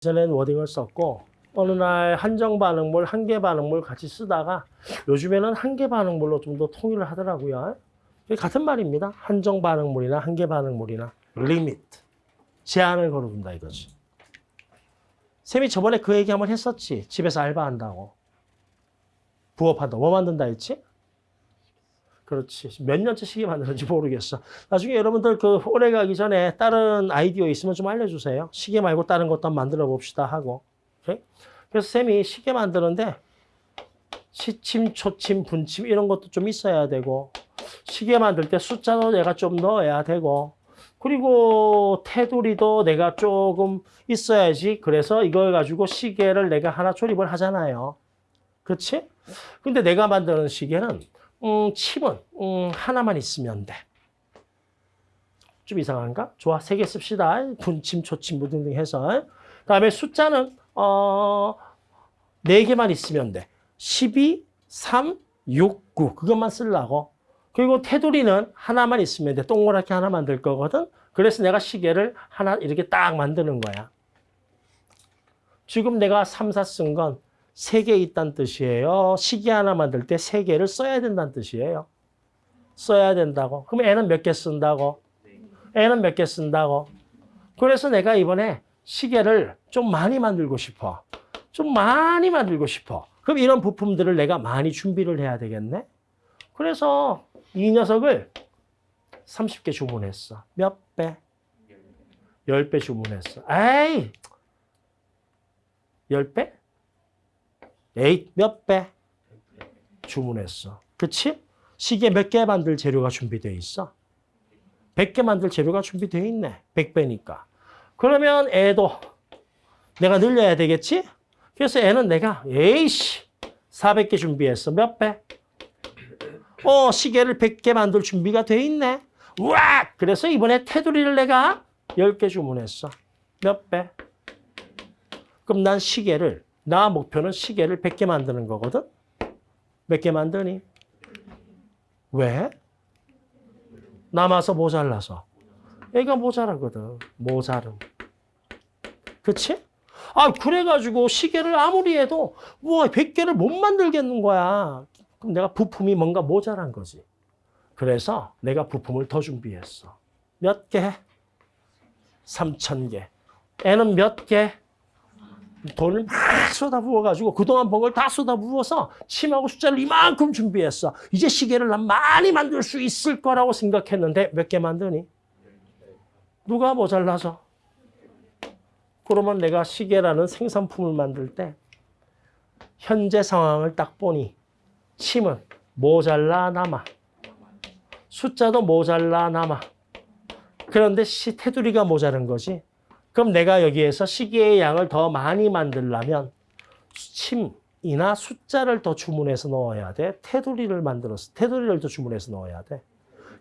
전에는 wording을 썼고 어느 날 한정 반응물, 한계 반응물 같이 쓰다가 요즘에는 한계 반응물로 좀 더 통일을 하더라고요. 같은 말입니다. 한정 반응물이나 한계 반응물이나 limit 제한을 걸어둔다 이거지. 쌤이 저번에 그 얘기 한번 했었지. 집에서 알바한다고. 부업한다. 뭐 만든다 했지? 그렇지. 몇 년째 시계 만드는지 모르겠어. 나중에 여러분들 그 오래 가기 전에 다른 아이디어 있으면 좀 알려주세요. 시계 말고 다른 것도 한번 만들어 봅시다 하고. 오케이? 그래서 쌤이 시계 만드는데 시침, 초침, 분침 이런 것도 좀 있어야 되고 시계 만들 때 숫자도 내가 좀 넣어야 되고 그리고 테두리도 내가 조금 있어야지. 그래서 이걸 가지고 시계를 내가 하나 조립을 하잖아요. 그렇지? 근데 내가 만드는 시계는 음, 칩은 음, 하나만 있으면 돼. 좀 이상한가? 좋아, 세 개 씁시다. 분침, 초침, 뭐 등등 해서. 그다음에 숫자는 어, 네 개만 있으면 돼. 12, 3, 6, 9 그것만 쓰려고. 그리고 테두리는 하나만 있으면 돼. 동그랗게 하나 만들 거거든. 그래서 내가 시계를 하나 이렇게 딱 만드는 거야. 지금 내가 3, 4 쓴 건 세 개 있다는 뜻이에요. 시계 하나 만들 때 세 개를 써야 된다는 뜻이에요. 써야 된다고. 그럼 애는 몇 개 쓴다고? 애는 몇 개 쓴다고? 그래서 내가 이번에 시계를 좀 많이 만들고 싶어. 좀 많이 만들고 싶어. 그럼 이런 부품들을 내가 많이 준비를 해야 되겠네? 그래서 이 녀석을 30개 주문했어. 몇 배? 10배 주문했어. 에이! 10배? 에이, 몇 배? 주문했어. 그치? 시계 몇 개 만들 재료가 준비되어 있어? 100개 만들 재료가 준비되어 있네. 100배니까. 그러면 애도 내가 늘려야 되겠지? 그래서 애는 내가 에이씨 400개 준비했어. 몇 배? 어, 시계를 100개 만들 준비가 돼 있네. 우와! 그래서 이번에 테두리를 내가 10개 주문했어. 몇 배? 그럼 난 시계를, 나 목표는 시계를 100개 만드는 거거든? 몇 개 만드니? 왜? 남아서 모자라서. 애가 모자라거든. 모자름. 그치? 아, 그래가지고 시계를 아무리 해도, 뭐, 100개를 못 만들겠는 거야. 그럼 내가 부품이 뭔가 모자란 거지. 그래서 내가 부품을 더 준비했어. 몇 개? 3천 개. 애는 몇 개? 돈을 막 쏟아 부어가지고 그동안 번 걸 다 쏟아 부어서 침하고 숫자를 이만큼 준비했어. 이제 시계를 난 많이 만들 수 있을 거라고 생각했는데 몇 개 만드니? 누가 모자라서? 그러면 내가 시계라는 생산품을 만들 때 현재 상황을 딱 보니 침은 모자라 남아. 숫자도 모자라 남아. 그런데 시 테두리가 모자른 거지. 그럼 내가 여기에서 시계의 양을 더 많이 만들려면 침이나 숫자를 더 주문해서 넣어야 돼. 테두리를 만들어서 테두리를 더 주문해서 넣어야 돼.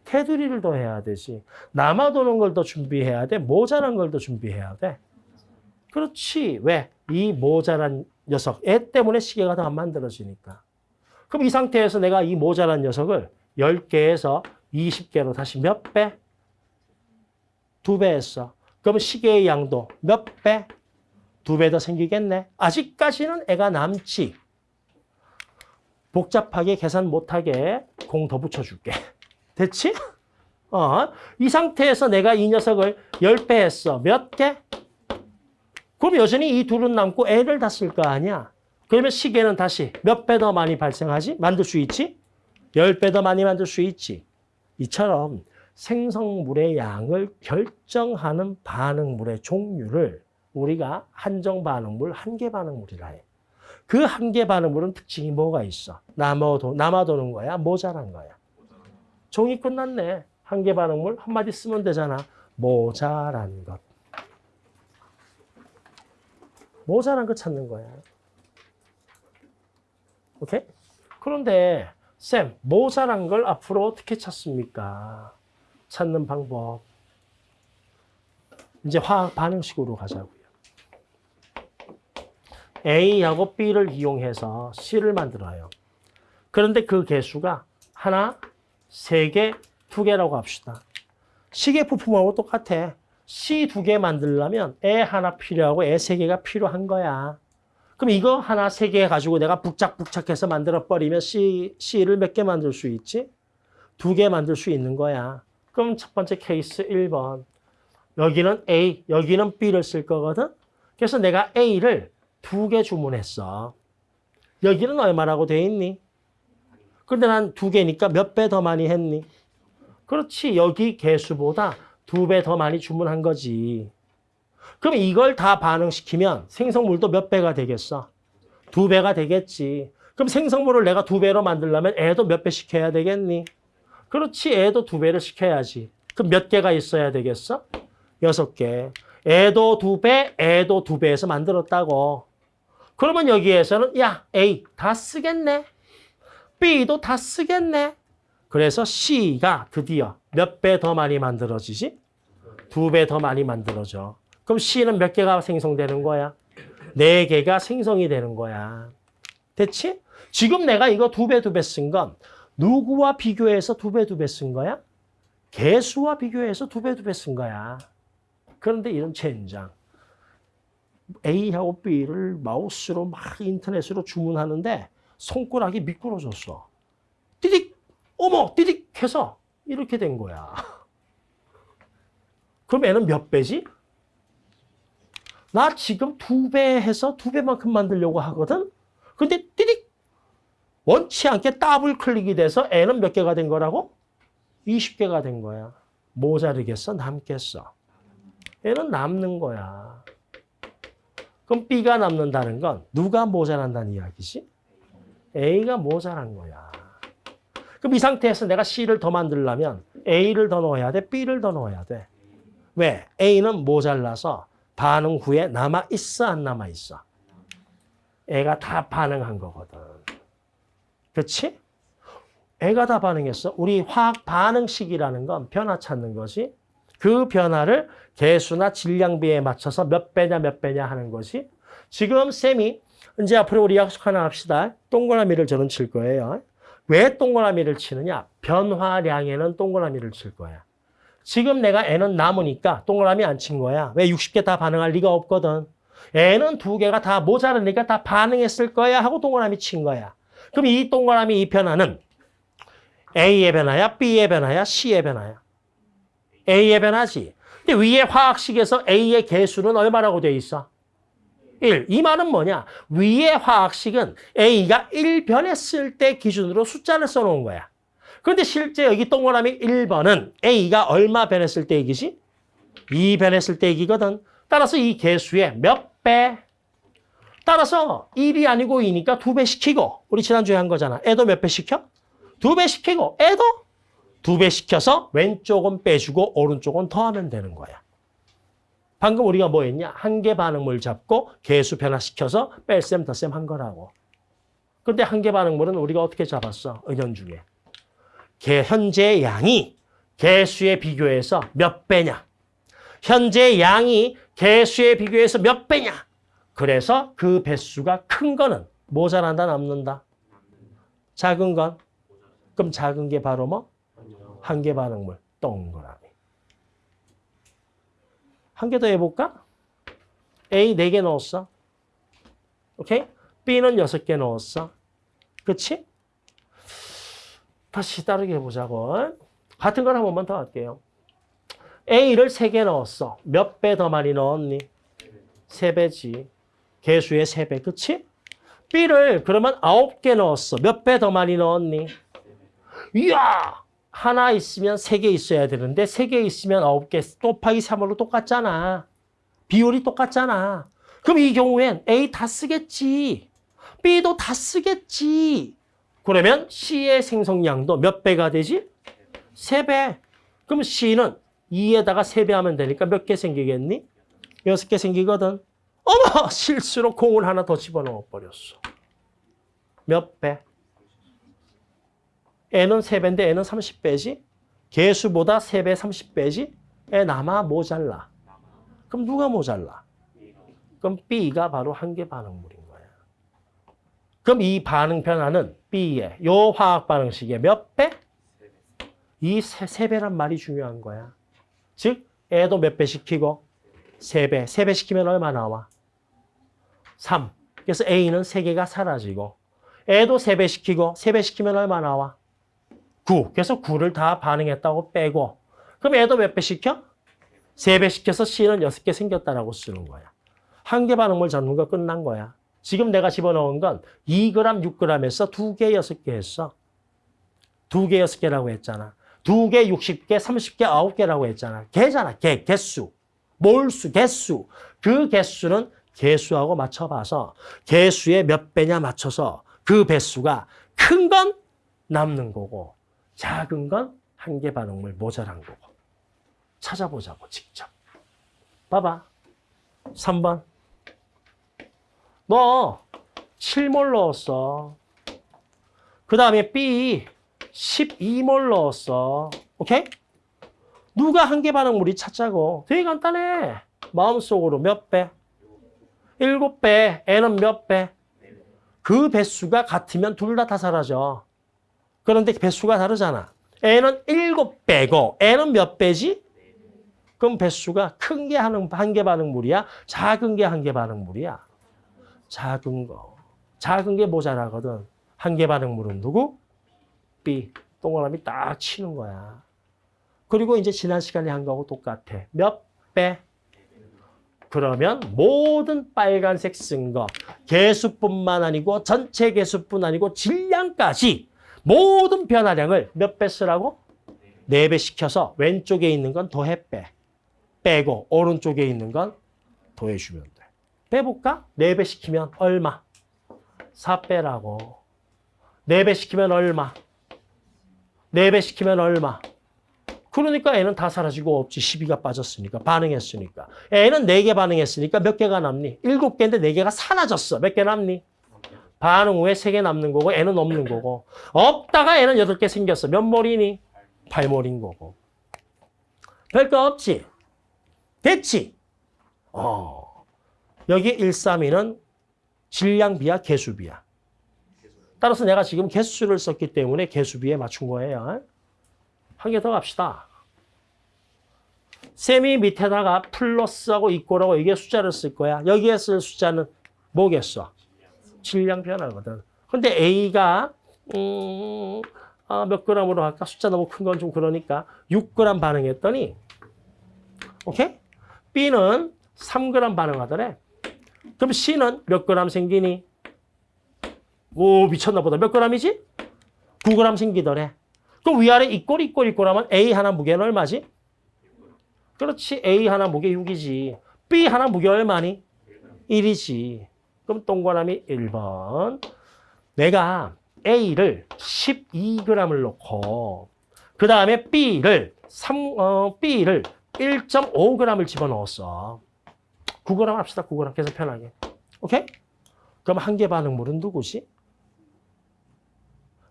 테두리를 더 해야 되지. 남아도는 걸 더 준비해야 돼. 모자란 걸 더 준비해야 돼. 그렇지. 왜? 이 모자란 녀석, 애 때문에 시계가 더 안 만들어지니까. 그럼 이 상태에서 내가 이 모자란 녀석을 10개에서 20개로 다시 몇 배? 두 배 했어. 그럼 시계의 양도 몇 배? 두 배 더 생기겠네. 아직까지는 애가 남지. 복잡하게 계산 못하게 공 더 붙여줄게. 됐지? 어, 이 상태에서 내가 이 녀석을 10배 했어. 몇 개? 그럼 여전히 이 둘은 남고 애를 다 쓸 거 아니야. 그러면 시계는 다시 몇 배 더 많이 발생하지? 만들 수 있지? 10배 더 많이 만들 수 있지. 이처럼 생성물의 양을 결정하는 반응물의 종류를 우리가 한정 반응물, 한계 반응물이라 해. 그 한계 반응물은 특징이 뭐가 있어? 남아도, 남아도는 거야? 모자란 거야? 종이 끝났네. 한계 반응물 한마디 쓰면 되잖아. 모자란 것. 모자란 거 찾는 거야. 오케이? 그런데 쌤, 모자란 걸 앞으로 어떻게 찾습니까? 찾는 방법. 이제 화학 반응식으로 가자고요. A하고 B를 이용해서 C를 만들어요. 그런데 그 개수가 하나, 세 개, 두 개라고 합시다. 시계 부품하고 똑같아. C 두 개 만들려면 애 하나 필요하고 애 세 개가 필요한 거야. 그럼 이거 하나 세 개 가지고 내가 북작북작해서 만들어 버리면 C, C를 몇 개 만들 수 있지? 두 개 만들 수 있는 거야. 그럼 첫 번째 케이스 1번. 여기는 A, 여기는 B를 쓸 거거든. 그래서 내가 A를 두 개 주문했어. 여기는 얼마라고 돼 있니? 근데 난 두 개니까 몇 배 더 많이 했니? 그렇지. 여기 개수보다 두 배 더 많이 주문한 거지. 그럼 이걸 다 반응시키면 생성물도 몇 배가 되겠어? 두 배가 되겠지. 그럼 생성물을 내가 두 배로 만들려면 애도 몇배 시켜야 되겠니? 그렇지. 애도 두 배를 시켜야지. 그럼 몇 개가 있어야 되겠어? 여섯 개. 애도 두 배, 애도 두 배에서 만들었다고. 그러면 여기에서는 야, A 다 쓰겠네. B도 다 쓰겠네. 그래서 C가 드디어 몇 배 더 많이 만들어지지? 두 배 더 많이 만들어져. 그럼 C는 몇 개가 생성되는 거야? 네 개가 생성이 되는 거야. 됐지? 지금 내가 이거 두 배 두 배 쓴 건 누구와 비교해서 두 배 두 배 쓴 거야? 개수와 비교해서 두 배 두 배 쓴 거야. 그런데 이런 젠장. A하고 B를 마우스로 막 인터넷으로 주문하는데 손가락이 미끄러졌어. 띠딕! 어머! 띠딕! 해서 이렇게 된 거야. 그럼 애는 몇 배지? 나 지금 두 배 해서 두 배만큼 만들려고 하거든? 근데 띠딕! 원치 않게 더블 클릭이 돼서 애는 몇 개가 된 거라고? 20개가 된 거야. 모자르겠어? 남겠어? 애는 남는 거야. 그럼 B가 남는다는 건 누가 모자란다는 이야기지? A가 모자란 거야. 그럼 이 상태에서 내가 C를 더 만들려면 A를 더 넣어야 돼? B를 더 넣어야 돼? 왜? A는 모자라서 반응 후에 남아있어? 안 남아있어? 애가 다 반응한 거거든. 그렇지? 애가 다 반응했어. 우리 화학 반응식이라는 건 변화 찾는 거지. 그 변화를 개수나 질량비에 맞춰서 몇 배냐 몇 배냐 하는 것이 지금 쌤이 이제 앞으로 우리 약속 하나 합시다. 동그라미를 저는 칠 거예요. 왜 동그라미를 치느냐? 변화량에는 동그라미를 칠 거야. 지금 내가 N은 남으니까 동그라미 안 친 거야. 왜 60개 다 반응할 리가 없거든. N은 두 개가 다 모자르니까 다 반응했을 거야 하고 동그라미 친 거야. 그럼 이 동그라미 이 변화는 A의 변화야, B의 변화야, C의 변화야. A의 변화지. 근데 위에 화학식에서 A의 개수는 얼마라고 돼 있어? 1. 이 말은 뭐냐? 위의 화학식은 A가 1변했을 때 기준으로 숫자를 써놓은 거야. 그런데 실제 여기 동그라미 1번은 A가 얼마 변했을 때 얘기지? 2 변했을 때 얘기거든. 따라서 이 개수의 몇 배? 따라서 1이 아니고 2니까 2배 시키고 우리 지난주에 한 거잖아. 애도 몇 배 시켜? 2배 시키고 애도 두 배 시켜서 왼쪽은 빼주고 오른쪽은 더하면 되는 거야. 방금 우리가 뭐 했냐? 한 개 반응물 잡고 개수 변화시켜서 뺄셈 덧셈 한 거라고. 근데 한 개 반응물은 우리가 어떻게 잡았어? 은연중에. 개, 현재 양이 개수에 비교해서 몇 배냐? 현재 양이 개수에 비교해서 몇 배냐? 그래서 그 배수가 큰 거는 모자란다 남는다. 작은 건? 그럼 작은 게 바로 뭐? 한개 반응물, 동그라미. 한 개 더 해볼까? A 네개 넣었어. 오케이? B는 여섯 개 넣었어. 그치? 다시 다르게 해보자고. 같은 걸 한 번만 더 할게요. A를 세개 넣었어. 몇 배 더 많이 넣었니? 세 배지. 개수의 세 배, 그치? B를 그러면 아홉 개 넣었어. 몇 배 더 많이 넣었니? 이야! 하나 있으면 세개 있어야 되는데 세개 있으면 아홉 개 곱하기 3으로 똑같잖아. 비율이 똑같잖아. 그럼 이 경우엔 A 다 쓰겠지. B도 다 쓰겠지. 그러면 C의 생성량도 몇 배가 되지? 세 배. 그럼 C는 2에다가 세배 하면 되니까 몇 개 생기겠니? 여섯 개 생기거든. 어머! 실수로 공을 하나 더 집어넣어 버렸어. 몇 배? N은 3배인데 N은 30배지? 개수보다 3배, 30배지? 애 남아 모자라. 그럼 누가 모자라? 그럼 B가 바로 한개 반응물인 거야. 그럼 이 반응 변화는 B의 요 화학 반응식의 몇 배? 이 세, 세 배란 말이 중요한 거야. 즉 애도 몇 배 시키고? 3배. 3배 시키면 얼마 나와? 3. 그래서 A는 3개가 사라지고 애도 3배 시키고 3배 시키면 얼마 나와? 9. 그래서 9를 다 반응했다고 빼고 그럼 애도 몇 배 시켜? 3배 시켜서 C는 6개 생겼다라고 쓰는 거야. 한 개 반응물 잡는 거 끝난 거야. 지금 내가 집어넣은 건 2g, 6g에서 2개, 6개 했어. 2개, 6개라고 했잖아. 2개, 60개, 30개, 9개라고 했잖아. 개잖아. 개, 개수. 몰수, 개수. 그 개수는 개수하고 맞춰봐서 개수의 몇 배냐 맞춰서 그 배수가 큰 건 남는 거고 작은 건 한 개 반응물 모자란 거고. 찾아보자고, 직접. 봐봐. 3번. 너 7몰 넣었어. 그 다음에 B 12몰 넣었어. 오케이? 누가 한 개 반응물이 찾자고. 되게 간단해. 마음속으로 몇 배? 7배. N은 몇 배? 그 배수가 같으면 둘 다 다 사라져. 그런데 배수가 다르잖아. N은 7배고 N은 몇 배지? 그럼 배수가 큰 게 한개 반응물이야? 작은 게 한 개 반응물이야? 작은 거. 작은 게 모자라거든. 한 개 반응물은 누구? B. 동그라미 딱 치는 거야. 그리고 이제 지난 시간에 한 거하고 똑같아. 몇 배? 그러면 모든 빨간색 쓴 거, 개수뿐만 아니고 전체 개수뿐 아니고 질량까지 모든 변화량을 몇 배 쓰라고? 네 배 시켜서 왼쪽에 있는 건 더해 빼. 빼고 오른쪽에 있는 건 더해주면 돼. 빼볼까? 4배 시키면 얼마? 4빼라고. 4배 시키면 얼마? 4배 시키면 얼마? 그러니까 애는 다 사라지고 없지. 12가 빠졌으니까. 반응했으니까. 애는 4개 반응했으니까 몇 개가 남니? 7개인데 4개가 사라졌어. 몇 개 남니? 반응 후에 3개 남는 거고 애는 없는 거고. 없다가 애는 8개 생겼어. 몇 몰이니? 8몰인 거고. 별거 없지? 됐지? 어. 여기 132는 질량비야, 개수비야. 따라서 내가 지금 개수를 썼기 때문에 개수비에 맞춘 거예요. 한 개 더 갑시다. 셈이 밑에다가 플러스하고 이꼬라고 이게 숫자를 쓸 거야. 여기에 쓸 숫자는 뭐겠어? 질량 변화거든. 근데 A가 음, 아, 몇 g으로 할까? 숫자 너무 큰 건 좀 그러니까 6g 반응했더니 오케이? B는 3g 반응하더래. 그럼 C는 몇 g 생기니? 오 미쳤나 보다. 몇 g이지? 9g 생기더래. 그럼 위아래 이꼴 이꼴 이꼴 하면 A 하나 무게는 얼마지? 그렇지. A 하나 무게 6이지. B 하나 무게 얼마니? 1이지. 그럼 동그라미 1번. 내가 A를 12g을 놓고 그 다음에 B를 3, 어, B를 1.5g을 집어넣었어. 9g 합시다. 9g 계속 편하게. 오케이? 그럼 한 개 반응물은 누구지?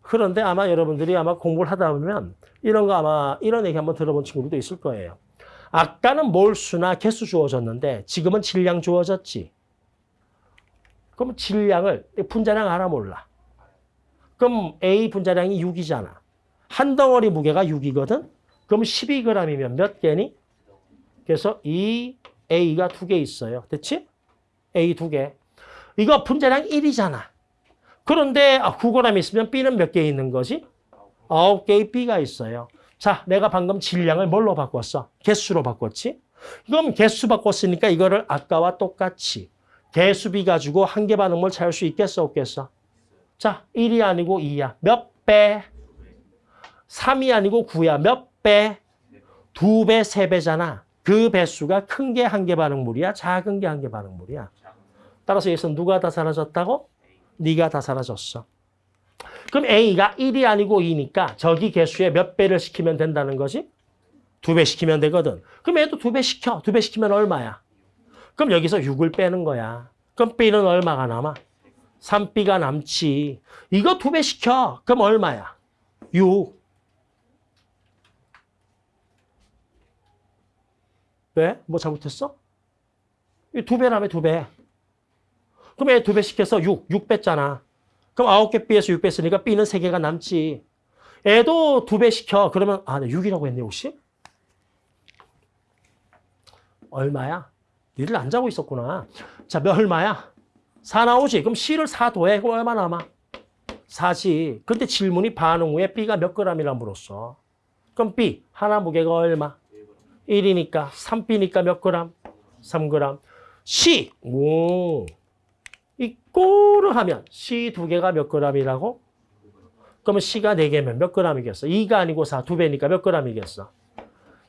그런데 아마 여러분들이 아마 공부를 하다 보면 이런 거 아마 이런 얘기 한번 들어본 친구들도 있을 거예요. 아까는 몰수나 개수 주어졌는데 지금은 질량 주어졌지. 그럼 질량을 분자량 알아 몰라. 그럼 A 분자량이 6이잖아. 한 덩어리 무게가 6이거든. 그럼 12g이면 몇 개니? 그래서 이 A가 두 개 있어요. 됐지? A 두 개. 이거 분자량 1이잖아. 그런데 9g 있으면 B는 몇 개 있는 거지? 9개의 B가 있어요. 자, 내가 방금 질량을 뭘로 바꿨어? 개수로 바꿨지? 그럼 개수 바꿨으니까 이거를 아까와 똑같이 개수비 가지고 한 개 반응물 찾을 수 있겠어, 없겠어? 자, 1이 아니고 2야. 몇 배? 3이 아니고 9야. 몇 배? 두 배, 세 배잖아. 그 배수가 큰 게 한 개 반응물이야? 작은 게 한 개 반응물이야? 따라서 여기서 누가 다 사라졌다고? 네가 다 사라졌어. 그럼 A가 1이 아니고 2니까 저기 개수에 몇 배를 시키면 된다는 거지? 두 배 시키면 되거든. 그럼 얘도 두 배 시켜. 두 배 시키면 얼마야? 그럼 여기서 6을 빼는 거야. 그럼 B는 얼마가 남아? 3B가 남지. 이거 두 배 시켜. 그럼 얼마야? 6. 왜? 뭐 잘못했어? 두 배라며 두 배. 그럼 얘두배 시켜서 6, 6 뺐잖아. 그럼 9개 B에서 6 뺐으니까 B는 3개가 남지. 애도 두 배 시켜. 그러면 아, 네, 6이라고 했네, 혹시? 얼마야? 니들 안 자고 있었구나. 자, 몇 얼마야? 4 나오지? 그럼 C를 4 더해. 그럼 얼마 남아? 4지. 근데 질문이 반응 후에 B가 몇 g이라 물었어. 그럼 B, 하나 무게가 얼마? 1이니까 3B니까 몇 g? 3g. C, 오. 이 꼬를 하면 C 두 개가 몇 g이라고? 그러면 C가 4개면 몇 g이겠어? 2가 아니고 4, 두 배니까 몇 g이겠어?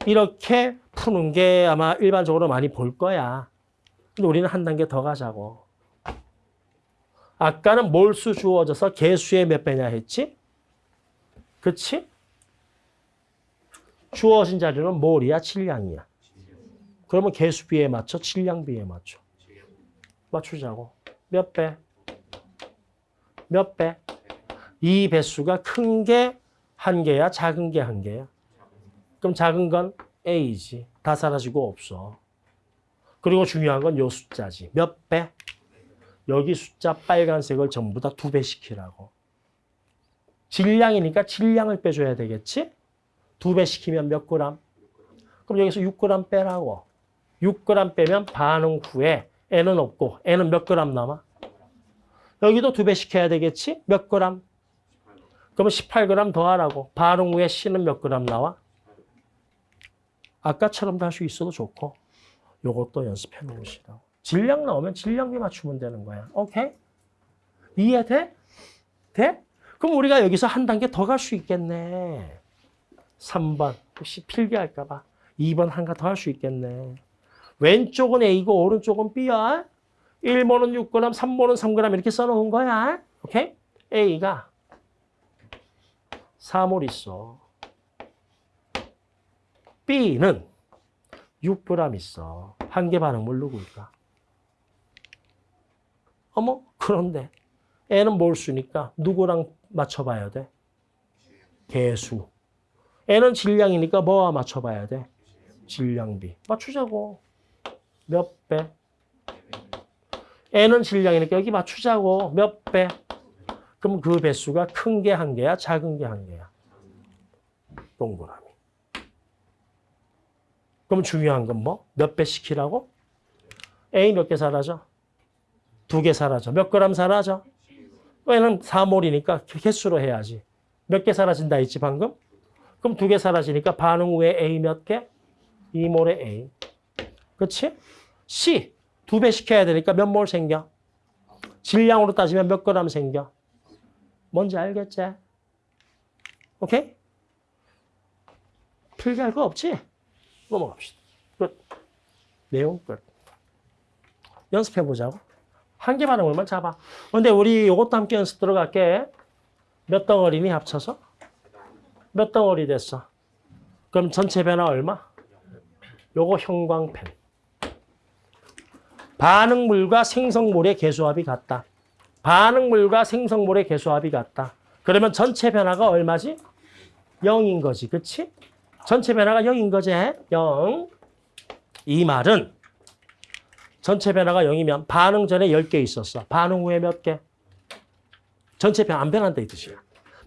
이렇게 푸는 게 아마 일반적으로 많이 볼 거야. 근데 우리는 한 단계 더 가자고. 아까는 몰수 주어져서 개수의 몇 배냐 했지? 그치? 주어진 자료는 몰이야, 질량이야. 그러면 개수 비에 맞춰, 질량비에 맞춰. 맞추자고. 몇 배? 몇 배? 이 배수가 큰 게 한 개야, 작은 게 한 개야? 그럼 작은 건 A지. 다 사라지고 없어. 그리고 중요한 건 요 숫자지. 몇 배? 여기 숫자 빨간색을 전부 다 두 배 시키라고. 질량이니까 질량을 빼줘야 되겠지? 두 배 시키면 몇 그램? 그럼 여기서 6g 빼라고. 6g 빼면 반응 후에 N은 없고 N은 몇 그램 남아? 여기도 두배 시켜야 되겠지? 몇 그램? 그러면 18g 더하라고. 반응 후에 C는 몇 그램 나와? 아까처럼도 할 수 있어도 좋고 요것도 연습해 놓으시라고. 질량 나오면 질량비 맞추면 되는 거야. 오케이? 이해돼? 돼? 그럼 우리가 여기서 한 단계 더 갈 수 있겠네. 3번. 혹시 필기할까 봐. 2번 한가 더 할 수 있겠네. 왼쪽은 A고 오른쪽은 B야. 1모는 6g, 3모는 3g 이렇게 써놓은 거야. 오케이? A가 4몰 있어. B는 6g 있어. 한 개 반응물 누구일까? 어머, 그런데 N은 몰수니까 누구랑 맞춰봐야 돼? 개수. N은 질량이니까 뭐와 맞춰봐야 돼? 질량비. 맞추자고. 몇 배? N은 질량이니까 여기 맞추자고. 몇 배? 그럼 그 배수가 큰 게 한 개야? 작은 게 한 개야? 동그라미. 그럼 중요한 건 뭐? 몇 배 시키라고? A 몇 개 사라져? 두 개 사라져. 몇 그램 사라져? 왜냐면 4몰이니까 개수로 해야지. 몇 개 사라진다 했지 방금? 그럼 두 개 사라지니까 반응 후에 A 몇 개? 2몰에 A. 그렇지? C 두 배 시켜야 되니까 몇 몰 생겨? 질량으로 따지면 몇 그램 생겨? 뭔지 알겠지? 오케이? 필기할 거 없지? 넘어갑시다. 끝. 내용 끝. 연습해 보자고. 한개 반응을만 잡아. 근데 우리 이것도 함께 연습 들어갈게. 몇 덩어리니 합쳐서? 몇 덩어리 됐어? 그럼 전체 변화 얼마? 요거 형광펜. 반응물과 생성물의 개수합이 같다. 반응물과 생성물의 개수합이 같다. 그러면 전체 변화가 얼마지? 0인 거지. 그치? 전체 변화가 0인 거지. 0. 이 말은 전체 변화가 0이면 반응 전에 10개 있었어. 반응 후에 몇 개? 전체 변화 안 변한다 이 뜻이야.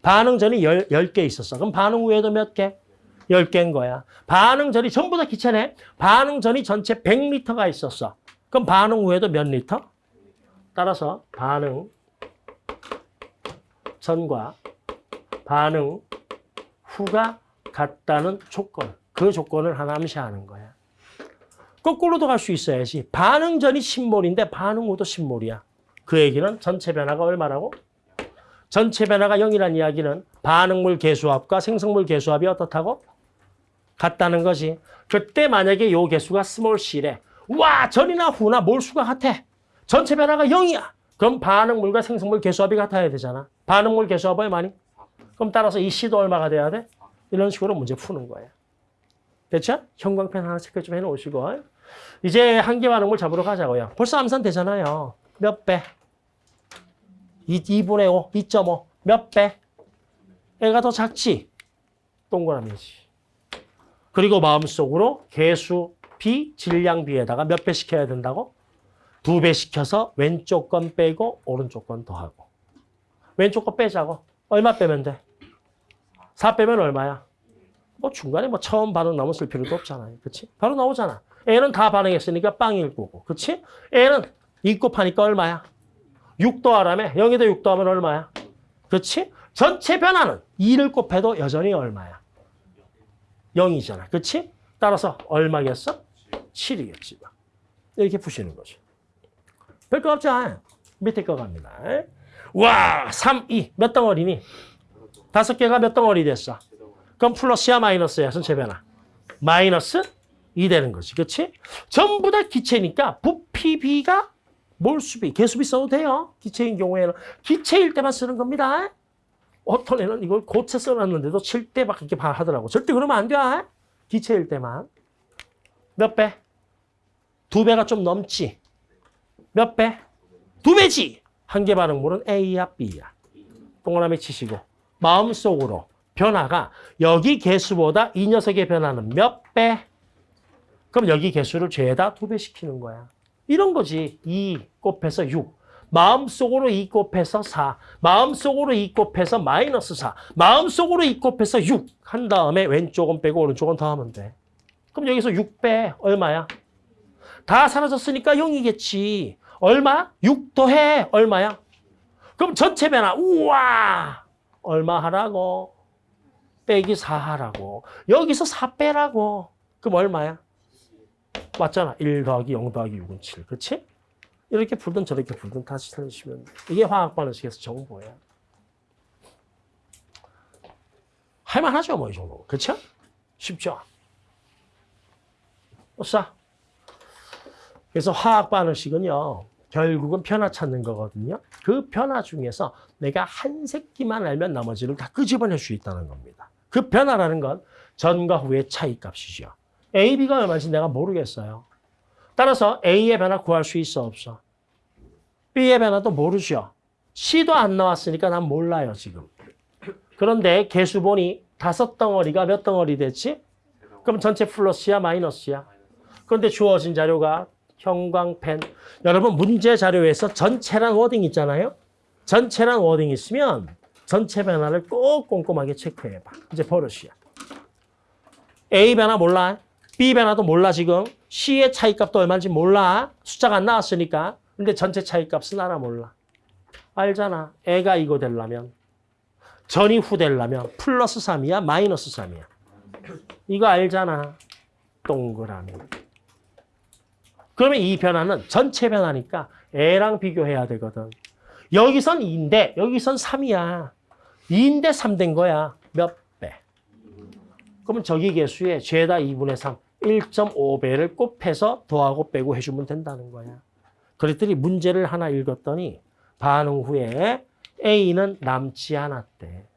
반응 전이 10, 10개 있었어. 그럼 반응 후에도 몇 개? 10개인 거야. 반응 전이 전부 다 기체네. 반응 전이 전체 100리터가 있었어. 그럼 반응 후에도 몇 리터? 따라서 반응 전과 반응 후가 같다는 조건. 그 조건을 하나 암시하는 거야. 거꾸로도 갈 수 있어야지. 반응 전이 10몰인데 반응 후도 10몰이야. 그 얘기는 전체 변화가 얼마라고? 전체 변화가 0이라는 이야기는 반응물 개수합과 생성물 개수합이 어떻다고? 같다는 거지. 그때 만약에 요 개수가 small c래. 와 전이나 후나 몰수가 같아. 전체 변화가 0이야. 그럼 반응물과 생성물 개수합이 같아야 되잖아. 반응물 개수합 얼마니? 그럼 따라서 이 C도 얼마가 돼야 돼? 이런 식으로 문제 푸는 거예요. 됐죠? 형광펜 하나 체크 좀 해놓으시고. 이제 한개 반응물 잡으러 가자고요. 벌써 암산 되잖아요. 몇 배? 2, 2분의 5, 2.5. 몇 배? 애가 더 작지? 동그라미지. 그리고 마음속으로 개수 B, 질량 B에다가 몇 배 시켜야 된다고? 두 배 시켜서 왼쪽 건 빼고 오른쪽 건 더하고. 왼쪽 거 빼자고. 얼마 빼면 돼? 4 빼면 얼마야? 뭐 중간에 뭐 처음 반응 쓸 필요도 없잖아요. 그치? 바로 나오잖아. A는 다 반응했으니까 빵일 거고. 그치? A는 2 곱하니까 얼마야? 6 더하라며? 0에다 6 더하면 얼마야? 그치? 전체 변화는 2를 곱해도 여전히 얼마야? 0이잖아. 그치? 따라서 얼마겠어? 7이겠지. 이렇게 푸시는 거죠. 별거 없지 않아요. 밑에 거 갑니다. 와, 3, 2. 몇 덩어리니? 다섯 개가 몇 덩어리 됐어? 그럼 플러스야 마이너스야 전체 변화? 마이너스 2 되는 거지. 그치? 전부 다 기체니까 부피 B가 몰수비, 개수비 써도 돼요. 기체인 경우에는. 기체일 때만 쓰는 겁니다. 어떤 애는 이걸 고체 써놨는데도 7대 밖에 이렇게 하더라고. 절대 그러면 안 돼. 기체일 때만. 몇 배? 두 배가 좀 넘지. 몇 배? 두 배지. 한개 반응물은 A야, B야. 동그라미 치시고 마음속으로 변화가 여기 개수보다 이 녀석의 변화는 몇 배? 그럼 여기 개수를 죄다 두 배 시키는 거야. 이런 거지. 2 곱해서 6. 마음속으로 2 곱해서 4. 마음속으로 2 곱해서 마이너스 4. 마음속으로 2 곱해서 6. 한 다음에 왼쪽은 빼고 오른쪽은 더하면 돼. 그럼 여기서 6배 얼마야? 다 사라졌으니까 0이겠지. 얼마? 6 더해. 얼마야? 그럼 전체 변화. 우와! 얼마 하라고? 빼기 4 하라고. 여기서 4 빼라고. 그럼 얼마야? 맞잖아. 1 더하기 0 더하기 6은 7. 그렇지? 이렇게 풀든 저렇게 풀든 다시 돼. 이게 화학 반응식에서 정보야. 할만하죠, 뭐, 이 정도. 그렇죠? 쉽죠? 없어. 그래서 화학 반응식은요, 결국은 변화 찾는 거거든요. 그 변화 중에서 내가 한 새끼만 알면 나머지를 다 끄집어낼 수 있다는 겁니다. 그 변화라는 건 전과 후의 차이 값이죠. A, B가 얼마인지 내가 모르겠어요. 따라서 A의 변화 구할 수 있어 없어? B의 변화도 모르죠. C도 안 나왔으니까 난 몰라요 지금. 그런데 개수 보니 다섯 덩어리가 몇 덩어리 됐지? 그럼 전체 플러스야 마이너스야? 그런데 주어진 자료가 형광펜. 여러분 문제 자료에서 전체란 wording 있잖아요. 전체란 wording 있으면 전체 변화를 꼭 꼼꼼하게 체크해봐. 이제 버릇이야. A 변화 몰라. B 변화도 몰라 지금. C의 차이값도 얼마인지 몰라. 숫자가 안 나왔으니까. 근데 전체 차이값은 알아 몰라. 알잖아. 애가 이거 되려면. 전이 후 되려면 플러스 3이야 마이너스 3이야. 이거 알잖아. 동그라미. 그러면 이 변화는 전체 변화니까 애랑 비교해야 되거든. 여기선 2인데 여기선 3이야. 2인데 3된 거야. 몇 배? 그러면 저기 개수에 죄다 2분의 3, 1.5배를 곱해서 더하고 빼고 해주면 된다는 거야. 그랬더니 문제를 하나 읽었더니 반응 후에 A는 남지 않았대.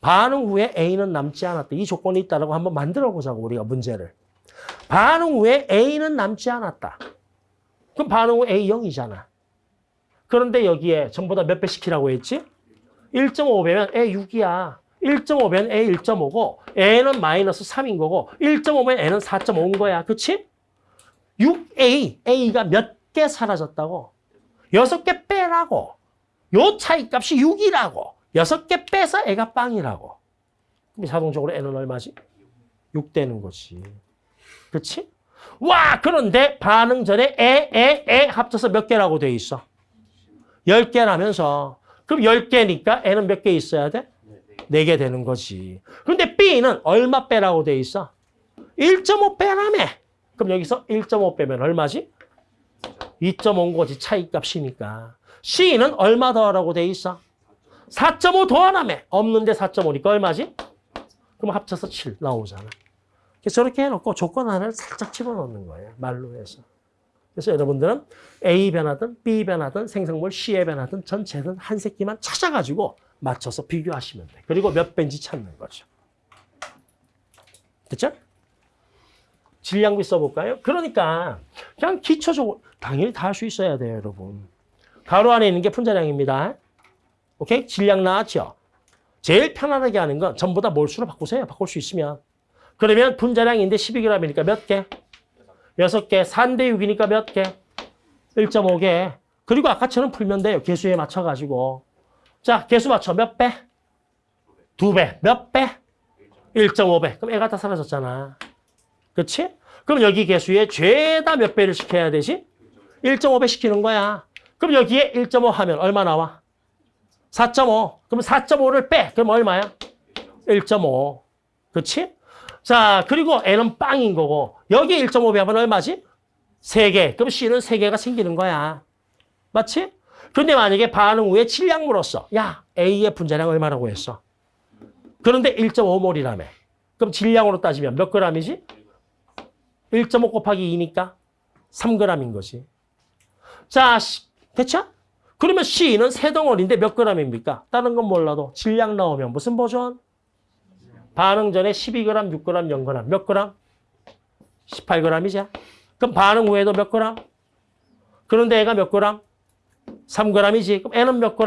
반응 후에 A는 남지 않았대. 이 조건이 있다고 한번 만들어 보자고 우리가 문제를. 반응 후에 A는 남지 않았다. 그럼 반응 후 A 0이잖아. 그런데 여기에 전부 다몇 배 시키라고 했지? 1.5배면 A 6이야. 1.5배는 A 1.5고 A는 마이너스 3인 거고 1.5배는 A는 4.5인 거야. 그치? 6A, A가 몇 개 사라졌다고? 6개 빼라고. 요 차이값이 6이라고. 6개 빼서 애가 빵이라고. 그럼 자동적으로 N은 얼마지? 6 되는 거지. 그렇지? 와 그런데 반응 전에 에, 에, 에 합쳐서 몇 개라고 돼 있어? 10개라면서 그럼 10개니까 N은 몇 개 있어야 돼? 4개 되는 거지. 근데 B는 얼마 빼라고 돼 있어? 1.5 빼라며. 그럼 여기서 1.5 빼면 얼마지? 2.5인 거지 차이값이니까. C는 얼마 더하라고 돼 있어? 4.5 더하라며. 없는데 4.5니까 얼마지? 그럼 합쳐서 7 나오잖아. 저렇게 해놓고 조건 하나를 살짝 집어넣는 거예요. 말로 해서. 그래서 여러분들은 A 변화든 B 변화든 생성물 C의 변화든 전체든 한 새끼만 찾아가지고 맞춰서 비교하시면 돼. 그리고 몇 배인지 찾는 거죠. 됐죠? 질량비 써볼까요? 그러니까 그냥 기초적으로 당연히 다 할 수 있어야 돼요, 여러분. 가로 안에 있는 게 분자량입니다. 오케이? 질량 나왔죠? 제일 편안하게 하는 건 전부 다 몰수로 바꾸세요. 바꿀 수 있으면. 그러면 분자량인데 12g이니까 몇 개? 6개. 4대 6이니까 몇 개? 1.5개. 그리고 아까처럼 풀면 돼요. 개수에 맞춰가지고. 자, 개수 맞춰. 몇 배? 두 배. 몇 배? 1.5배. 그럼 애가 다 사라졌잖아. 그렇지? 그럼 여기 개수에 죄다 몇 배를 시켜야 되지? 1.5배 시키는 거야. 그럼 여기에 1.5 하면 얼마 나와? 4.5. 그럼 4.5를 빼. 그럼 얼마야? 1.5. 그렇지? 자, 그리고 N은 빵인 거고 여기 1.5배 하면 얼마지? 3개. 그럼 C는 3개가 생기는 거야. 맞지? 근데 만약에 반응 후에 질량 물었어. 야, A의 분자량 얼마라고 했어? 그런데 1.5몰이라며. 그럼 질량으로 따지면 몇 g이지? 1.5 곱하기 2니까 3g인 거지. 자, 시- 됐죠? 그러면 C는 세 덩어리인데 몇 g입니까? 다른 건 몰라도 질량 나오면 무슨 버전? 반응 전에 12g, 6g, 0g. 몇 g? 18g이죠. 그럼 반응 후에도 몇 g? 그런데 애가 몇 g? 3g이지. 그럼 N은 몇 g?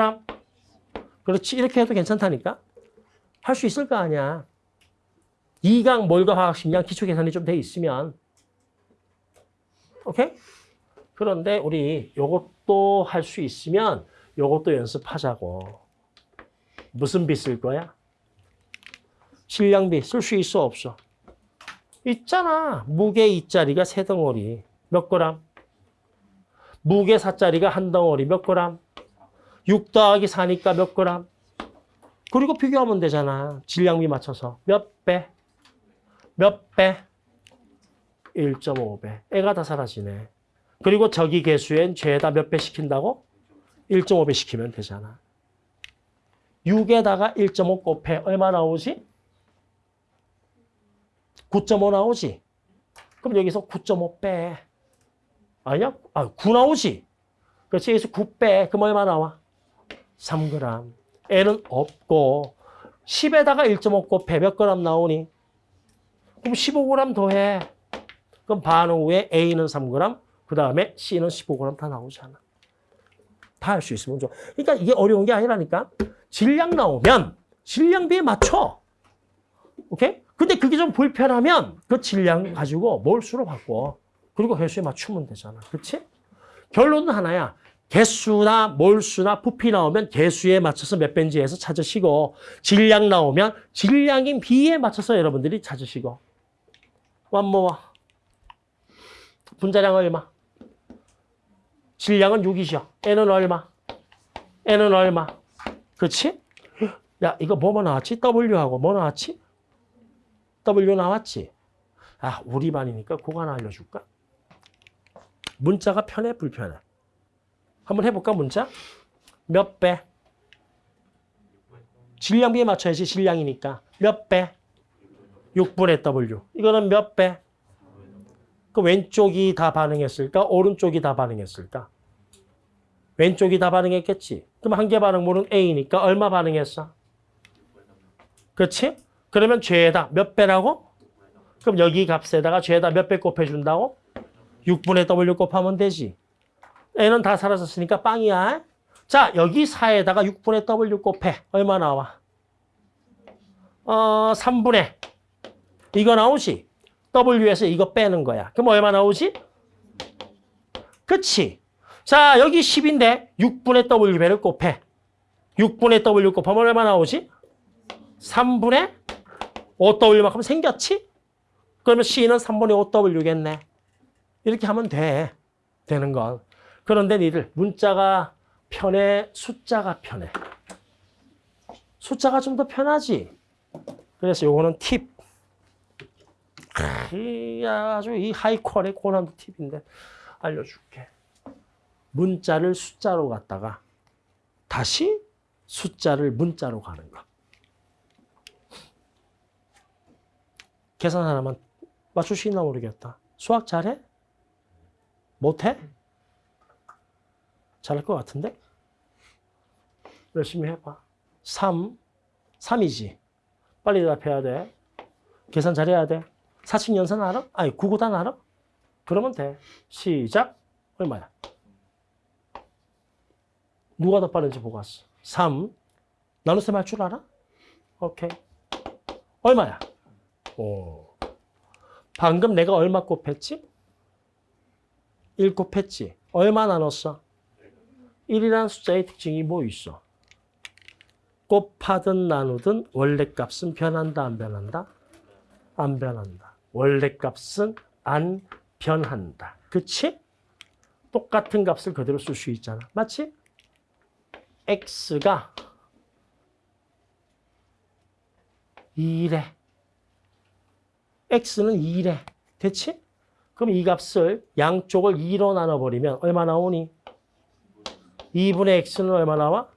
그렇지. 이렇게 해도 괜찮다니까? 할 수 있을 거 아니야. 이강 몰과 화학식량 기초 계산이 좀 돼 있으면. 오케이? 그런데 우리 요것도 할 수 있으면 요것도 연습하자고. 무슨 비쓸 거야? 질량비 쓸 수 있어 없어? 있잖아. 무게 2짜리가 세 덩어리. 몇 그램? 무게 4짜리가 한 덩어리. 몇 그램? 6 더하기 4니까 몇 그램? 그리고 비교하면 되잖아. 질량비 맞춰서. 몇 배? 몇 배? 1.5배. 애가 다 사라지네. 그리고 저기 개수엔 죄다 몇 배 시킨다고? 1.5배 시키면 되잖아. 6에다가 1.5 곱해 얼마 나오지? 9.5 나오지? 그럼 여기서 9.5 빼. 아니야? 아, 9 나오지? 그렇지? 여기서 9 빼. 그럼 얼마 나와? 3g. 애는 없고 10에다가 1.5 곱해 몇 g 나오니? 그럼 15g 더해. 그럼 반응 후에 A는 3g, 그 다음에 C는 15g 다 나오잖아. 다 할 수 있으면 좋아. 그러니까 이게 어려운 게 아니라니까. 질량 나오면 질량비에 맞춰. 오케이? 근데 그게 좀 불편하면 그 질량 가지고 몰수로 바꿔. 그리고 회수에 맞추면 되잖아. 그렇지? 결론은 하나야. 개수나 몰수나 부피 나오면 개수에 맞춰서 몇 배인지 해서 찾으시고 질량 나오면 질량인 비에 맞춰서 여러분들이 찾으시고 완모와 분자량 얼마? 질량은 6이죠. N은 얼마? N은 얼마? 그렇지? 야 이거 뭐뭐 나왔지? W하고 뭐 나왔지? W 나왔지? 아 우리 반이니까 그거 하나 알려줄까? 문자가 편해 불편해? 한번 해볼까 문자? 몇 배? 질량비에 맞춰야지 질량이니까 몇 배? 6분의 W 이거는 몇 배? 그 왼쪽이 다 반응했을까? 오른쪽이 다 반응했을까? 왼쪽이 다 반응했겠지. 그럼 한 개 반응물은 A니까 얼마 반응했어? 그렇지? 그러면 죄다 몇 배라고? 그럼 여기 값에다가 죄다 몇 배 곱해준다고? 6분의 W 곱하면 되지. N은 다 사라졌으니까 빵이야. 자, 여기 4에다가 6분의 W 곱해. 얼마 나와? 어, 3분의. 이거 나오지? W에서 이거 빼는 거야. 그럼 얼마 나오지? 그치? 자, 여기 10인데 6분의 W배를 곱해. 6분의 W 곱하면 얼마 나오지? 3분의 5W만큼 생겼지? 그러면 C는 3분의 5W겠네. 이렇게 하면 돼. 되는 건. 그런데 니들 문자가 편해, 숫자가 편해. 숫자가 좀 더 편하지? 그래서 요거는 팁. 이 아주 이 하이퀄의 고난도 팁인데 알려줄게. 문자를 숫자로 갖다가 다시 숫자를 문자로 가는 거. 계산 하나만 맞출 수 있나 모르겠다. 수학 잘해? 못해? 잘할 것 같은데? 열심히 해봐. 3, 3이지. 빨리 대답해야 돼. 계산 잘해야 돼. 사칙 연산 알아? 아니, 구구단 알아? 그러면 돼. 시작. 얼마야? 누가 더 빠른지 보고 왔어. 3. 나눗셈 할 줄 알아? 오케이. 얼마야? 오. 방금 내가 얼마 곱했지? 1 곱했지. 얼마 나눴어? 1이라는 숫자의 특징이 뭐 있어? 곱하든 나누든 원래 값은 변한다 안 변한다? 안 변한다. 원래 값은 안 변한다. 그치? 똑같은 값을 그대로 쓸 수 있잖아. 맞지? x가 2래. X는 2래. 됐지? 그럼 이 값을 양쪽을 2로 나눠버리면 얼마 나오니? 2분의 x는 얼마 나와?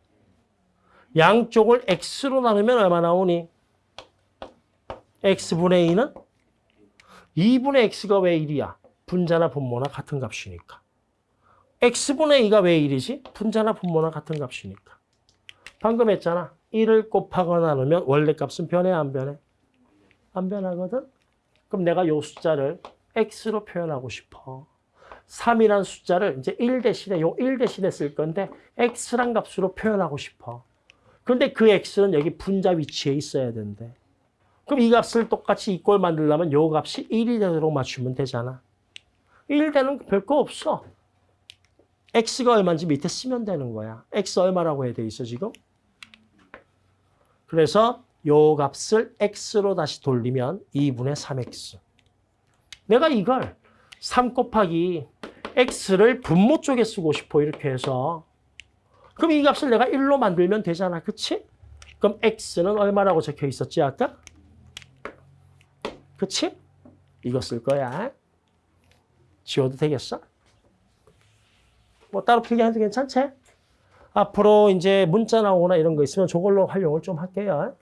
양쪽을 x로 나누면 얼마 나오니? x분의 2는? 2분의 x가 왜 1이야? 분자나 분모나 같은 값이니까. x분의 2가 왜 1이지? 분자나 분모나 같은 값이니까. 방금 했잖아. 1을 곱하거나 나누면 원래 값은 변해 안 변해? 안 변하거든? 그럼 내가 요 숫자를 x로 표현하고 싶어. 3이란 숫자를 이제 1 대신에 요 1 대신에 쓸 건데 x란 값으로 표현하고 싶어. 그런데 그 x는 여기 분자 위치에 있어야 된대. 그럼 이 값을 똑같이 이꼴 만들려면 요 값이 1이 되도록 맞추면 되잖아. 1 되는 거 별거 없어. x가 얼마인지 밑에 쓰면 되는 거야. x 얼마라고 해야 돼 있어 지금? 그래서 요 값을 x로 다시 돌리면 2분의 3x. 내가 이걸 3 곱하기 x를 분모 쪽에 쓰고 싶어 이렇게 해서 그럼 이 값을 내가 1로 만들면 되잖아. 그치? 그럼 x는 얼마라고 적혀 있었지 아까? 그치? 이거 쓸 거야. 지워도 되겠어? 뭐 따로 필기해도 괜찮지? 앞으로 이제 문자 나오거나 이런 거 있으면 저걸로 활용을 좀 할게요.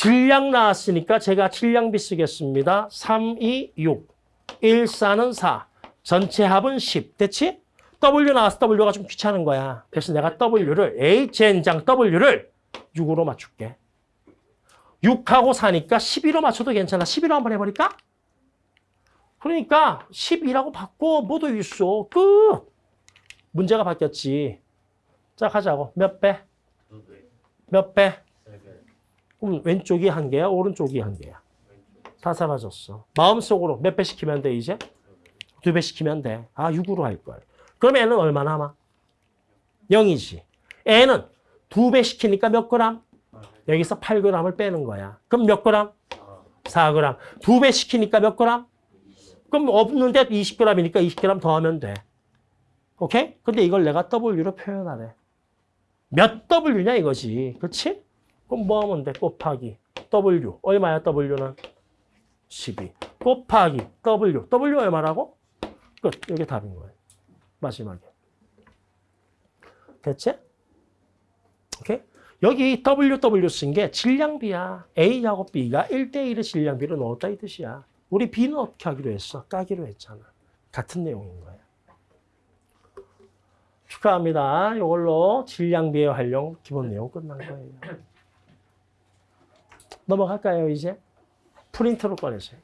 질량 나왔으니까 제가 질량비 쓰겠습니다. 3, 2, 6. 1, 4는 4. 전체 합은 10. 됐지? W 나왔어. W가 좀 귀찮은 거야. 그래서 내가 W를, Hn장 W를 6으로 맞출게. 6하고 4니까 12로 맞춰도 괜찮아. 11로 한번 해버릴까? 그러니까 12라고 바꿔. 뭐도 있어. 끝. 문제가 바뀌었지. 자, 가자고. 몇 배? 몇 배? 그럼 왼쪽이 한 개야? 오른쪽이 한 개야? 다 사라졌어. 마음속으로 몇 배 시키면 돼, 이제? 두 배 시키면 돼. 아, 6으로 할걸. 그럼 애는 얼마 남아? 0이지. 애는 두 배 시키니까 몇 그램? 여기서 8g을 빼는 거야. 그럼 몇 그램? 4g. 두 배 시키니까 몇 그램? 그럼 없는데 20g이니까 20g 더하면 돼. 오케이? 근데 이걸 내가 W로 표현하래. 몇 W냐 이거지. 그렇지? 그럼 뭐 하면 돼? 곱하기 W. 얼마야 W는? 12. 곱하기 W. W 얼마라고? 끝. 이게 답인 거예요. 마지막에. 됐지? 오케이? 여기 WW 쓴 게 질량비야. A하고 B가 1대1의 질량비를 넣었다 이 뜻이야. 우리 B는 어떻게 하기로 했어? 까기로 했잖아. 같은 내용인 거야. 축하합니다. 이걸로 질량비의 활용 기본 내용 끝난 거예요. 넘어갈까요, 이제? 프린트로 꺼내세요.